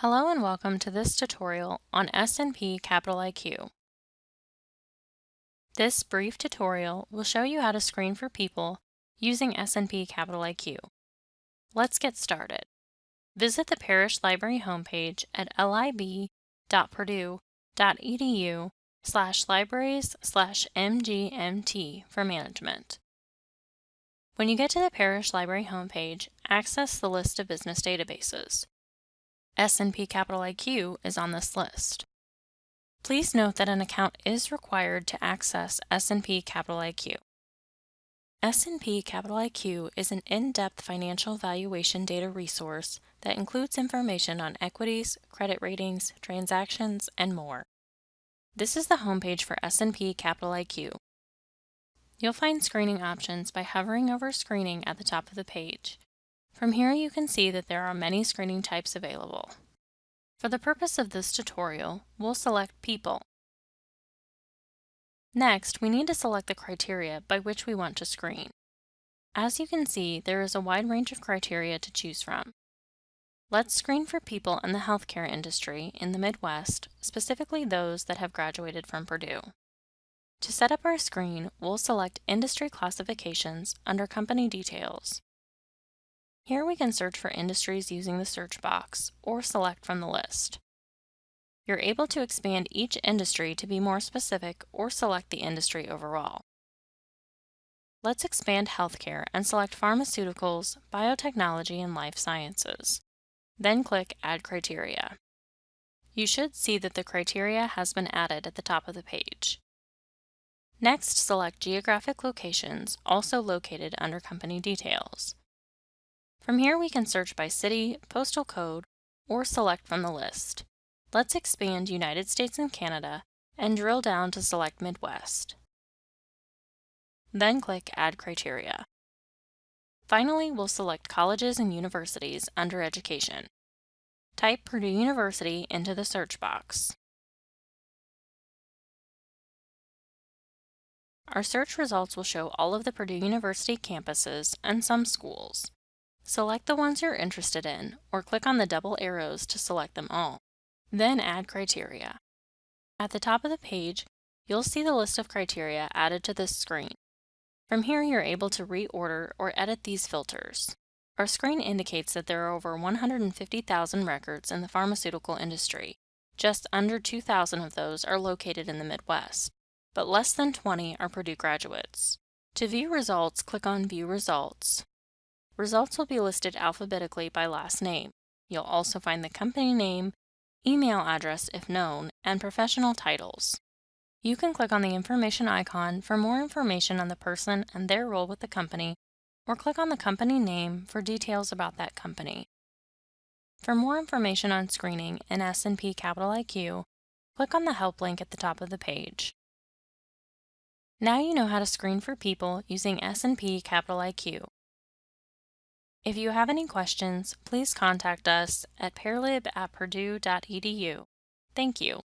Hello and welcome to this tutorial on S&P Capital IQ. This brief tutorial will show you how to screen for people using S&P Capital IQ. Let's get started. Visit the Parrish Library homepage at lib.purdue.edu slash libraries slash mgmt for management. When you get to the Parrish Library homepage, access the list of business databases. S&P Capital IQ is on this list. Please note that an account is required to access S&P Capital IQ. S&P Capital IQ is an in-depth financial valuation data resource that includes information on equities, credit ratings, transactions, and more. This is the homepage for S&P Capital IQ. You'll find screening options by hovering over Screening at the top of the page. From here you can see that there are many screening types available. For the purpose of this tutorial, we'll select People. Next, we need to select the criteria by which we want to screen. As you can see, there is a wide range of criteria to choose from. Let's screen for people in the healthcare industry in the Midwest, specifically those that have graduated from Purdue. To set up our screen, we'll select Industry Classifications under Company Details. Here we can search for industries using the search box, or select from the list. You're able to expand each industry to be more specific or select the industry overall. Let's expand healthcare and select pharmaceuticals, biotechnology, and life sciences. Then click Add Criteria. You should see that the criteria has been added at the top of the page. Next, select Geographic Locations, also located under Company Details. From here we can search by city, postal code, or select from the list. Let's expand United States and Canada and drill down to select Midwest. Then click Add Criteria. Finally, we'll select colleges and universities under Education. Type Purdue University into the search box. Our search results will show all of the Purdue University campuses and some schools. Select the ones you're interested in, or click on the double arrows to select them all. Then add criteria. At the top of the page, you'll see the list of criteria added to this screen. From here, you're able to reorder or edit these filters. Our screen indicates that there are over 150,000 records in the pharmaceutical industry. Just under 2,000 of those are located in the Midwest, but less than 20 are Purdue graduates. To view results, click on View Results. Results will be listed alphabetically by last name. You'll also find the company name, email address if known, and professional titles. You can click on the information icon for more information on the person and their role with the company, or click on the company name for details about that company. For more information on screening in S&P Capital IQ, click on the Help link at the top of the page. Now you know how to screen for people using S&P Capital IQ. If you have any questions, please contact us at parlib at purdue.edu. Thank you.